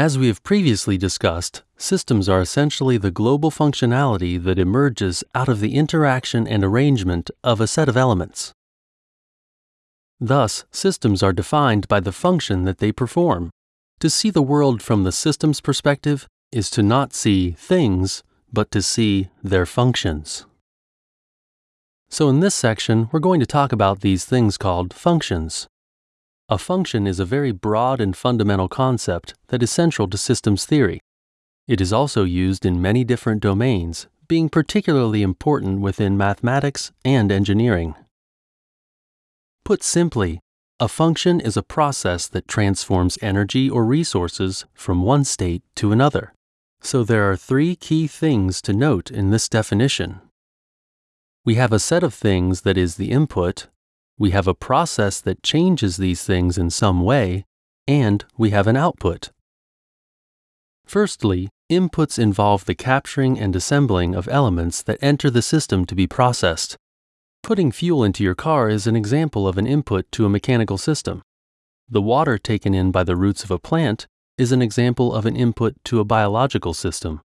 As we have previously discussed, systems are essentially the global functionality that emerges out of the interaction and arrangement of a set of elements. Thus, systems are defined by the function that they perform. To see the world from the system's perspective is to not see things, but to see their functions. So, in this section, we're going to talk about these things called functions. A function is a very broad and fundamental concept that is central to systems theory. It is also used in many different domains, being particularly important within mathematics and engineering. Put simply, a function is a process that transforms energy or resources from one state to another. So there are three key things to note in this definition. We have a set of things that is the input, we have a process that changes these things in some way, and we have an output. Firstly, inputs involve the capturing and assembling of elements that enter the system to be processed. Putting fuel into your car is an example of an input to a mechanical system. The water taken in by the roots of a plant is an example of an input to a biological system.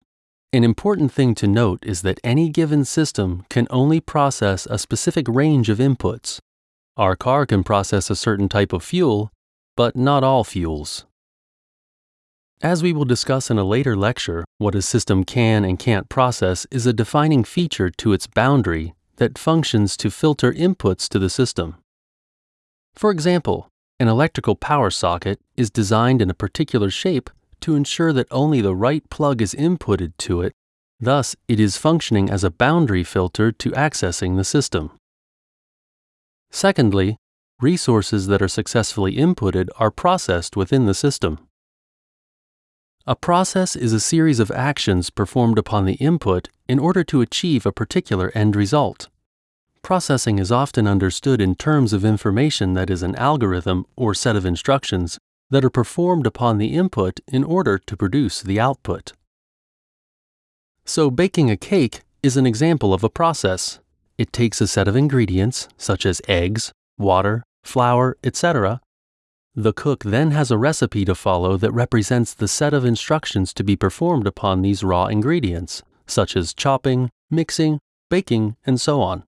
An important thing to note is that any given system can only process a specific range of inputs. Our car can process a certain type of fuel, but not all fuels. As we will discuss in a later lecture, what a system can and can't process is a defining feature to its boundary that functions to filter inputs to the system. For example, an electrical power socket is designed in a particular shape to ensure that only the right plug is inputted to it, thus, it is functioning as a boundary filter to accessing the system. Secondly, resources that are successfully inputted are processed within the system. A process is a series of actions performed upon the input in order to achieve a particular end result. Processing is often understood in terms of information that is an algorithm or set of instructions that are performed upon the input in order to produce the output. So, baking a cake is an example of a process. It takes a set of ingredients, such as eggs, water, flour, etc. The cook then has a recipe to follow that represents the set of instructions to be performed upon these raw ingredients, such as chopping, mixing, baking, and so on.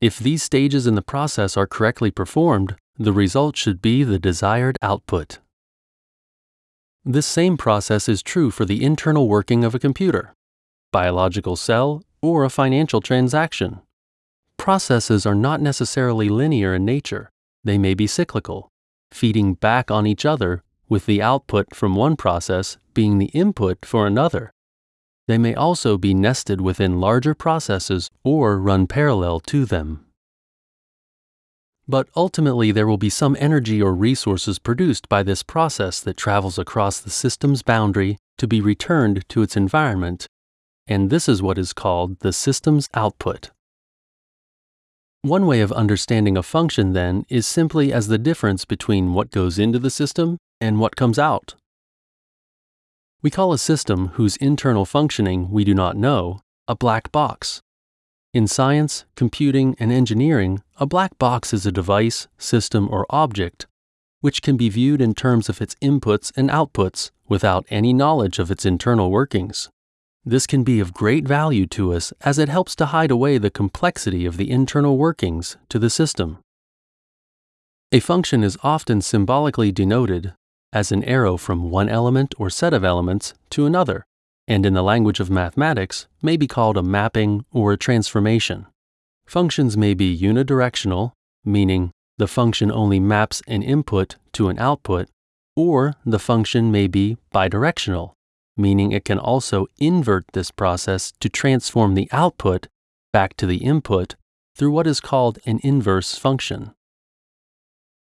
If these stages in the process are correctly performed, the result should be the desired output. This same process is true for the internal working of a computer, biological cell, or a financial transaction. Processes are not necessarily linear in nature, they may be cyclical, feeding back on each other, with the output from one process being the input for another. They may also be nested within larger processes or run parallel to them. But ultimately, there will be some energy or resources produced by this process that travels across the system's boundary to be returned to its environment, and this is what is called the system's output. One way of understanding a function, then, is simply as the difference between what goes into the system and what comes out. We call a system whose internal functioning we do not know a black box. In science, computing, and engineering, a black box is a device, system, or object which can be viewed in terms of its inputs and outputs without any knowledge of its internal workings. This can be of great value to us as it helps to hide away the complexity of the internal workings to the system. A function is often symbolically denoted as an arrow from one element or set of elements to another, and in the language of mathematics may be called a mapping or a transformation. Functions may be unidirectional, meaning the function only maps an input to an output, or the function may be bidirectional, meaning it can also invert this process to transform the output back to the input through what is called an inverse function.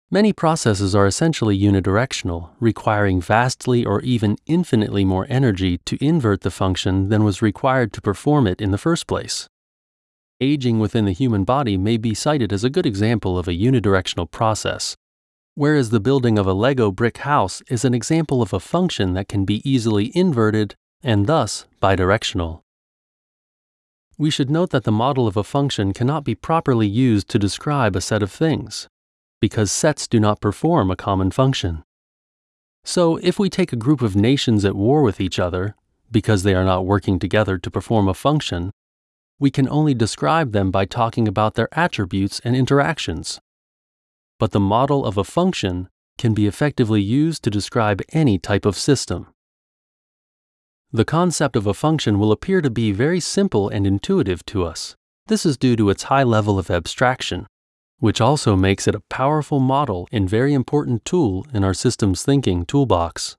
Many processes are essentially unidirectional, requiring vastly or even infinitely more energy to invert the function than was required to perform it in the first place. Aging within the human body may be cited as a good example of a unidirectional process, whereas the building of a Lego brick house is an example of a function that can be easily inverted and thus bidirectional. We should note that the model of a function cannot be properly used to describe a set of things, because sets do not perform a common function. So, if we take a group of nations at war with each other, because they are not working together to perform a function, we can only describe them by talking about their attributes and interactions. But the model of a function can be effectively used to describe any type of system. The concept of a function will appear to be very simple and intuitive to us. This is due to its high level of abstraction, which also makes it a powerful model and very important tool in our systems thinking toolbox.